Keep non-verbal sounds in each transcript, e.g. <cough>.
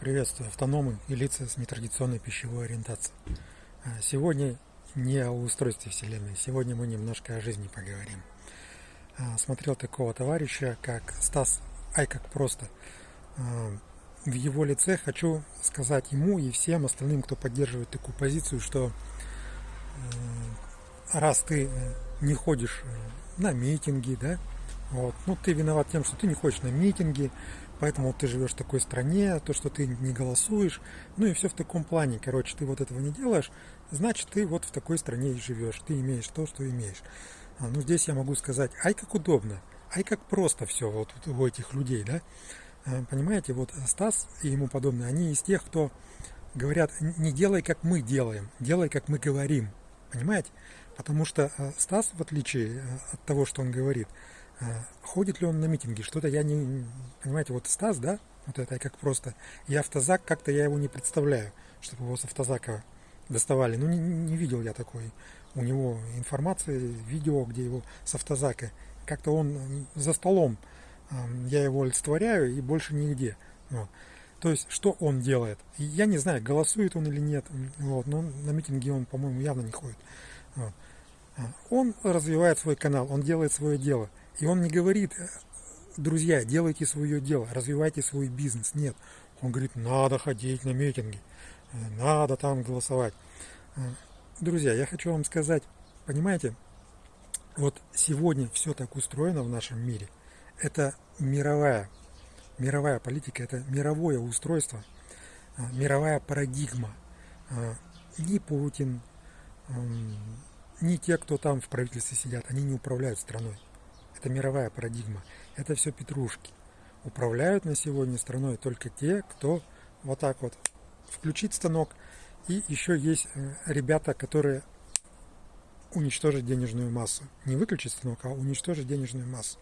Приветствую автономы и лица с нетрадиционной пищевой ориентацией. А, сегодня не о устройстве Вселенной, сегодня мы немножко о жизни поговорим. А, смотрел такого товарища, как Стас Ай как просто. А, в его лице хочу сказать ему и всем остальным, кто поддерживает такую позицию, что раз ты не ходишь на митинги, да, вот, ну ты виноват тем, что ты не ходишь на митинги, поэтому ты живешь в такой стране, то, что ты не голосуешь, ну и все в таком плане. Короче, ты вот этого не делаешь, значит, ты вот в такой стране и живешь, ты имеешь то, что имеешь. А, ну, здесь я могу сказать, ай, как удобно, ай, как просто все вот у этих людей, да. А, понимаете, вот Стас и ему подобные, они из тех, кто говорят, не делай, как мы делаем, делай, как мы говорим. Понимаете? Потому что а, Стас, в отличие а, от того, что он говорит, ходит ли он на митинги, что-то я не... Понимаете, вот Стас, да, вот это как просто... И автозак, как-то я его не представляю, чтобы его с автозака доставали. Ну, не, не видел я такой. У него информации, видео, где его с автозака. Как-то он за столом, я его олицетворяю и больше нигде. Вот. То есть, что он делает? Я не знаю, голосует он или нет, вот, но на митинги он, по-моему, явно не ходит. Вот. Он развивает свой канал, он делает свое дело. И он не говорит, друзья, делайте свое дело, развивайте свой бизнес. Нет. Он говорит, надо ходить на митинги, надо там голосовать. Друзья, я хочу вам сказать, понимаете, вот сегодня все так устроено в нашем мире. Это мировая, мировая политика, это мировое устройство, мировая парадигма. Ни Путин, ни те, кто там в правительстве сидят, они не управляют страной. Это мировая парадигма. Это все петрушки. Управляют на сегодня страной только те, кто вот так вот включит станок. И еще есть э, ребята, которые уничтожат денежную массу. Не выключить станок, а уничтожить денежную массу.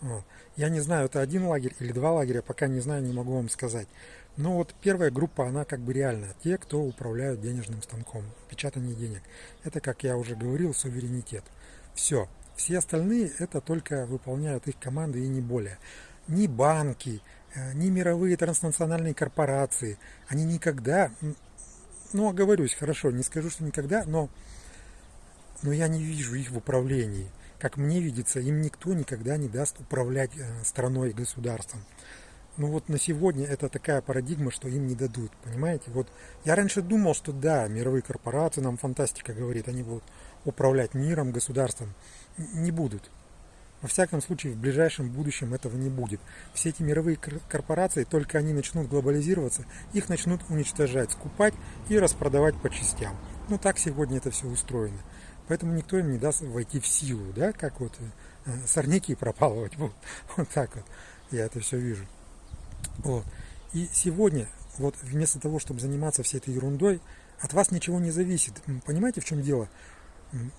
Вот. Я не знаю, это один лагерь или два лагеря, пока не знаю, не могу вам сказать. Но вот первая группа, она как бы реальная. Те, кто управляют денежным станком, печатание денег. Это, как я уже говорил, суверенитет. Все. Все остальные это только выполняют их команды и не более. Ни банки, э, ни мировые транснациональные корпорации, они никогда, ну, оговорюсь, хорошо, не скажу, что никогда, но, но я не вижу их в управлении. Как мне видится, им никто никогда не даст управлять э, страной и государством. Ну вот на сегодня это такая парадигма, что им не дадут, понимаете? Вот я раньше думал, что да, мировые корпорации, нам фантастика говорит, они будут управлять миром, государством не будут. Во всяком случае, в ближайшем будущем этого не будет. Все эти мировые корпорации, только они начнут глобализироваться, их начнут уничтожать, скупать и распродавать по частям. Ну так сегодня это все устроено. Поэтому никто им не даст войти в силу, да, как вот э, сорняки <laughs> пропалывать. Вот, вот так вот я это все вижу. Вот. И сегодня, вот вместо того, чтобы заниматься всей этой ерундой, от вас ничего не зависит. Понимаете, в чем дело?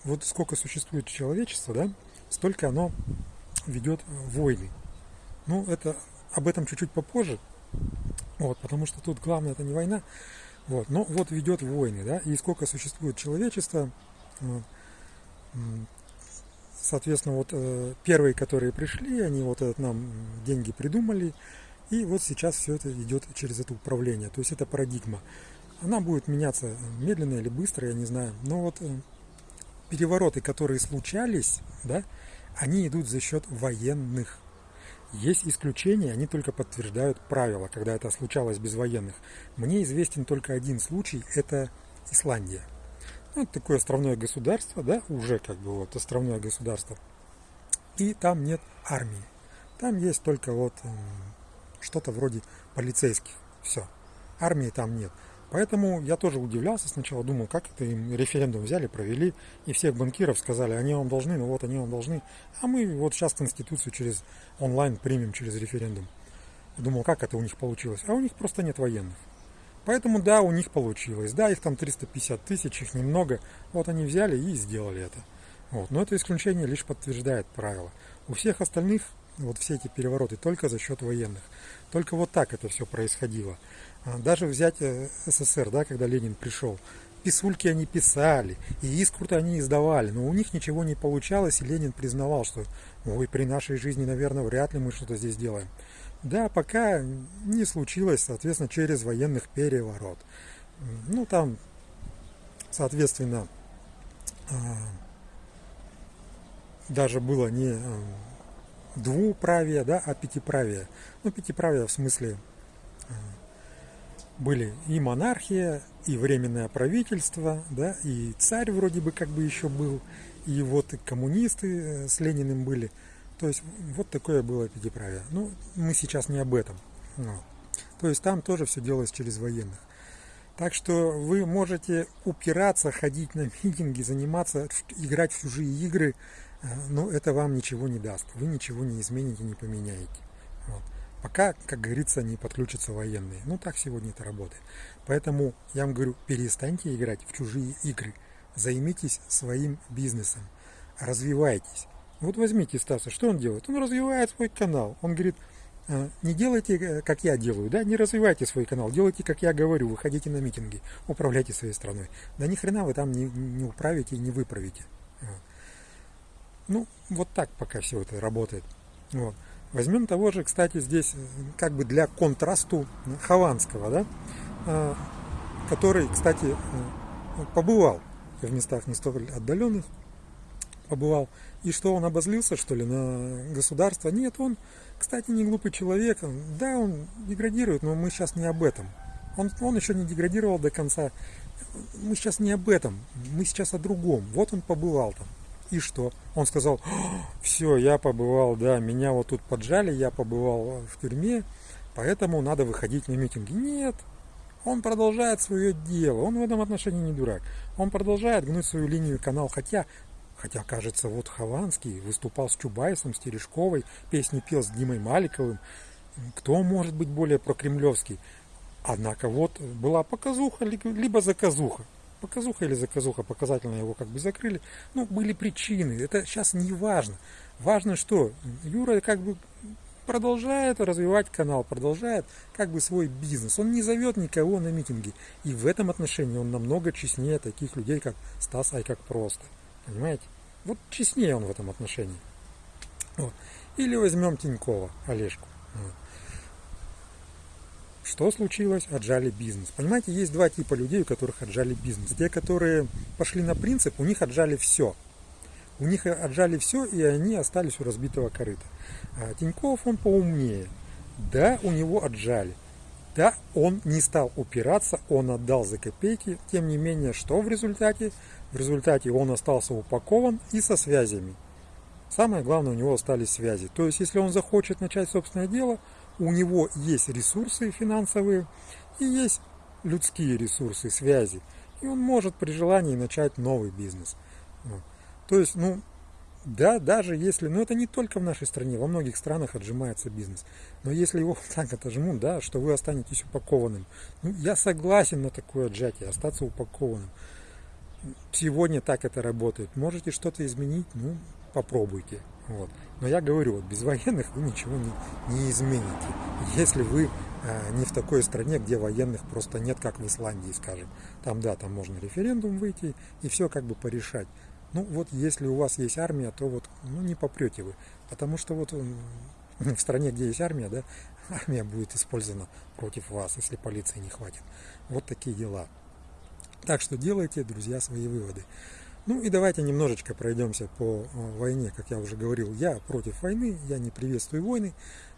вот сколько существует человечество, да, столько оно ведет войны. Ну, это об этом чуть-чуть попозже, вот, потому что тут главное это не война, вот, но вот ведет войны, да, и сколько существует человечество, вот, соответственно, вот э, первые, которые пришли, они вот этот нам деньги придумали, и вот сейчас все это идет через это управление, то есть это парадигма. Она будет меняться медленно или быстро, я не знаю, но вот э, перевороты, которые случались, да, они идут за счет военных. Есть исключения, они только подтверждают правила, когда это случалось без военных. Мне известен только один случай, это Исландия. Ну, это такое островное государство, да, уже как бы вот островное государство. И там нет армии. Там есть только вот что-то вроде полицейских. Все. Армии там нет. Поэтому я тоже удивлялся сначала, думал, как это им референдум взяли, провели, и всех банкиров сказали, они вам должны, ну вот они вам должны, а мы вот сейчас Конституцию через онлайн примем через референдум. Думал, как это у них получилось, а у них просто нет военных. Поэтому да, у них получилось, да, их там 350 тысяч, их немного, вот они взяли и сделали это. Вот. Но это исключение лишь подтверждает правило. У всех остальных вот все эти перевороты только за счет военных. Только вот так это все происходило. А, даже взять э, СССР, да, когда Ленин пришел, писульки они писали, и искрут они издавали, но у них ничего не получалось, и Ленин признавал, что ой, при нашей жизни, наверное, вряд ли мы что-то здесь делаем. Да, пока не случилось, соответственно, через военных переворот. Ну, там, соответственно, а, даже было не двуправие, да, а пятиправие. Ну, пятиправие в смысле а, были и монархия, и временное правительство, да, и царь вроде бы как бы еще был, и вот и коммунисты э, с Лениным были. То есть вот такое было пятиправие. Ну, мы сейчас не об этом. Но. То есть там тоже все делалось через военных. Так что вы можете упираться, ходить на митинги, заниматься, играть в чужие игры, э, но это вам ничего не даст. Вы ничего не измените, не поменяете. Вот. Пока, как говорится, не подключатся военные. Ну, так сегодня это работает. Поэтому я вам говорю, перестаньте играть в чужие игры. Займитесь своим бизнесом. Развивайтесь. Вот возьмите Стаса, что он делает? Он развивает свой канал. Он говорит, «А, не делайте, э, как я делаю, да, не развивайте свой канал, делайте, как я говорю, выходите на митинги, управляйте своей страной. Да ни хрена вы там не, не управите и не выправите. Ну, вот так пока все это работает. Вот. Возьмем того же, кстати, здесь, э, как бы для контрасту Хованского, да, а, который, кстати, э, побывал в местах не столь отдаленных, побывал. И что, он обозлился, что ли, на государство? Нет, он кстати, не глупый человек. Да, он деградирует, но мы сейчас не об этом. Он, он еще не деградировал до конца. Мы сейчас не об этом. Мы сейчас о другом. Вот он побывал там. И что? Он сказал, все, я побывал, да, меня вот тут поджали, я побывал в тюрьме, поэтому надо выходить на митинги. Нет, он продолжает свое дело, он в этом отношении не дурак. Он продолжает гнуть свою линию канал, хотя Хотя, кажется, вот Хованский выступал с Чубайсом, с Терешковой, песни пел с Димой Маликовым. Кто может быть более прокремлевский? Однако вот была показуха, либо заказуха. Показуха или заказуха, показательно его как бы закрыли. Ну, были причины, это сейчас не важно. Важно, что Юра как бы продолжает развивать канал, продолжает как бы свой бизнес. Он не зовет никого на митинги. И в этом отношении он намного честнее таких людей, как Стас Айкак просто. Понимаете? Вот честнее он в этом отношении. Вот. Или возьмем Тинькова, Олежку. Вот. Что случилось? Отжали бизнес. Понимаете, есть два типа людей, у которых отжали бизнес. Те, которые пошли на принцип, у них отжали все. У них отжали все, и они остались у разбитого корыта. А Тиньков, он поумнее. Да, у него отжали. Да, он не стал упираться, он отдал за копейки. Тем не менее, что в результате? В результате он остался упакован и со связями. Самое главное, у него остались связи. То есть, если он захочет начать собственное дело, у него есть ресурсы финансовые и есть людские ресурсы, связи. И он может при желании начать новый бизнес. То есть, ну, да, даже если, ну это не только в нашей стране, во многих странах отжимается бизнес. Но если его <laughs> так отожмут, да, что вы останетесь упакованным, ну я согласен на такое отжатие, остаться упакованным сегодня так это работает. Можете что-то изменить, ну, попробуйте. Вот. Но я говорю, вот без военных вы ничего не, не измените. Если вы э, не в такой стране, где военных просто нет, как в Исландии, скажем. Там, да, там можно референдум выйти и все как бы порешать. Ну, вот если у вас есть армия, то вот, ну, не попрете вы. Потому что вот в стране, где есть армия, да, <laughs> армия будет использована против вас, если полиции не хватит. Вот такие дела. Так что делайте, друзья, свои выводы. Ну и давайте немножечко пройдемся по э, войне. Как я уже говорил, я против войны, я не приветствую войны.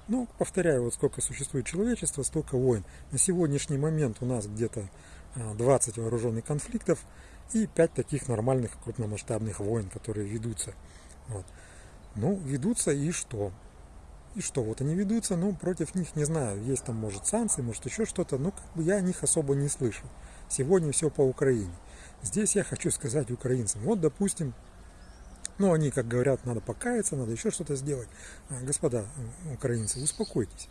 Но, повторяю, вот сколько существует человечество, столько войн. На сегодняшний момент у нас где-то 20 э, вооруженных конфликтов и 5 таких нормальных крупномасштабных войн, которые ведутся. Вот. Ну, ведутся и что? И что, вот они ведутся, ну, против них, не знаю, есть там, может, санкции, может, еще что-то, но как бы я о них особо не слышу. Сегодня все по Украине. Здесь я хочу сказать украинцам, вот, допустим, ну, они, как говорят, надо покаяться, надо еще что-то сделать. А, господа украинцы, успокойтесь.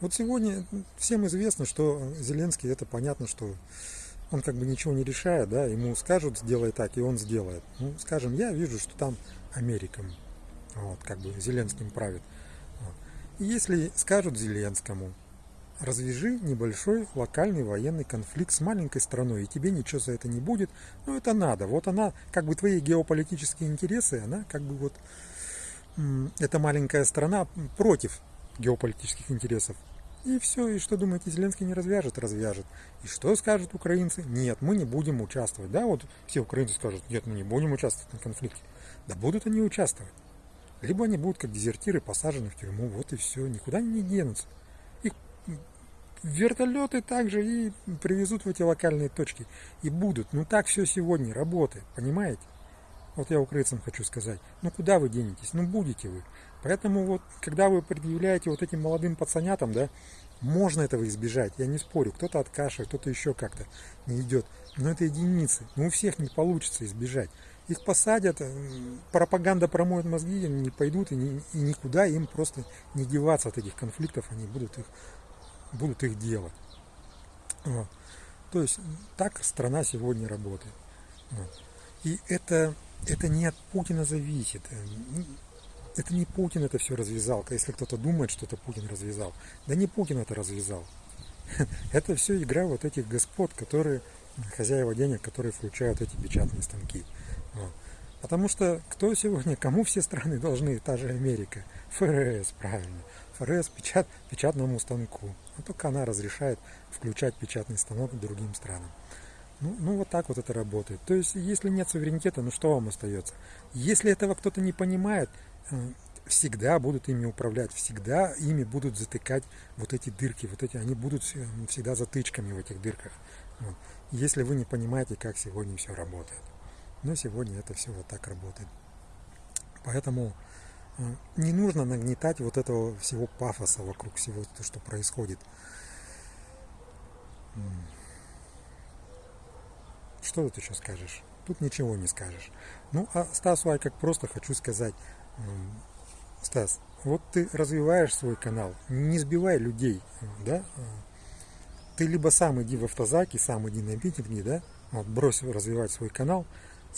Вот сегодня всем известно, что Зеленский, это понятно, что он как бы ничего не решает, да, ему скажут, сделай так, и он сделает. Ну, скажем, я вижу, что там Америка, вот, как бы Зеленским правит. Вот. И если скажут Зеленскому, развяжи небольшой локальный военный конфликт с маленькой страной, и тебе ничего за это не будет. Но это надо. Вот она, как бы твои геополитические интересы, она как бы вот, эта маленькая страна против геополитических интересов. И все, и что думаете, Зеленский не развяжет? Развяжет. И что скажут украинцы? Нет, мы не будем участвовать. Да, вот все украинцы скажут, нет, мы не будем участвовать на конфликте. Да будут они участвовать. Либо они будут как дезертиры посажены в тюрьму, вот и все, никуда они не денутся. Вертолеты также и привезут в эти локальные точки. И будут. Ну так все сегодня работает, понимаете? Вот я украинцам хочу сказать. Ну куда вы денетесь? Ну будете вы. Поэтому вот, когда вы предъявляете вот этим молодым пацанятам, да, можно этого избежать, я не спорю. Кто-то откашивает, кто-то еще как-то не идет. Но это единицы. Но у всех не получится избежать. Их посадят, пропаганда промоет мозги, они не пойдут и, ни, и никуда им просто не деваться от этих конфликтов, они будут их, будут их делать. Вот. То есть так страна сегодня работает. Вот. И это, это не от Путина зависит это не Путин это все развязал. Если кто-то думает, что это Путин развязал. Да не Путин это развязал. <laughs> Это все игра вот этих господ, которые, хозяева денег, которые включают эти печатные станки. Вот. Потому что кто сегодня, кому все страны <laughs> должны, та же Америка, ФРС, правильно. ФРС печат, печатному станку. А только она разрешает включать печатный станок другим странам. Ну, ну вот так вот это работает. То есть, если нет суверенитета, ну что вам остается? Если этого кто-то не понимает, всегда будут ими управлять, всегда ими будут затыкать вот эти дырки, вот эти, они будут всегда затычками в этих дырках. Вот. Если вы не понимаете, как сегодня все работает. Но сегодня это все вот так работает. Поэтому э, не нужно нагнетать вот этого всего пафоса вокруг всего, то, что происходит. Что тут еще скажешь? Тут ничего не скажешь. Ну, а Стасу Ай как просто хочу сказать, Стас, вот ты развиваешь свой канал, не сбивай людей, да? Ты либо сам иди в автозаки, сам иди на митинги, да? Вот, брось развивать свой канал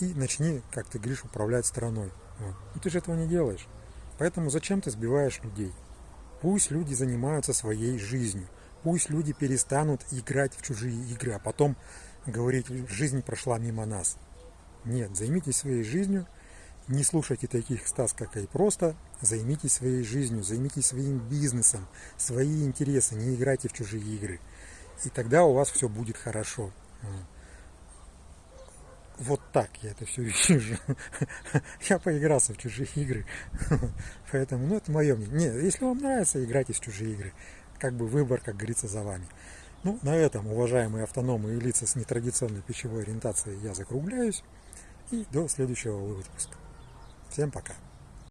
и начни, как ты говоришь, управлять страной. Вот. Но ты же этого не делаешь. Поэтому зачем ты сбиваешь людей? Пусть люди занимаются своей жизнью. Пусть люди перестанут играть в чужие игры, а потом говорить, жизнь прошла мимо нас. Нет, займитесь своей жизнью, не слушайте таких Стас, как и просто. Займитесь своей жизнью, займитесь своим бизнесом, свои интересы, не играйте в чужие игры. И тогда у вас все будет хорошо. Вот так я это все <laughs> вижу. Я поигрался в чужие игры. <laughs> Поэтому, ну, это мое мнение. Нет, если вам нравится, играйте в чужие игры. Как бы выбор, как говорится, за вами. Ну, на этом, уважаемые автономы и лица с нетрадиционной пищевой ориентацией, я закругляюсь. И до следующего выпуска. Всем пока.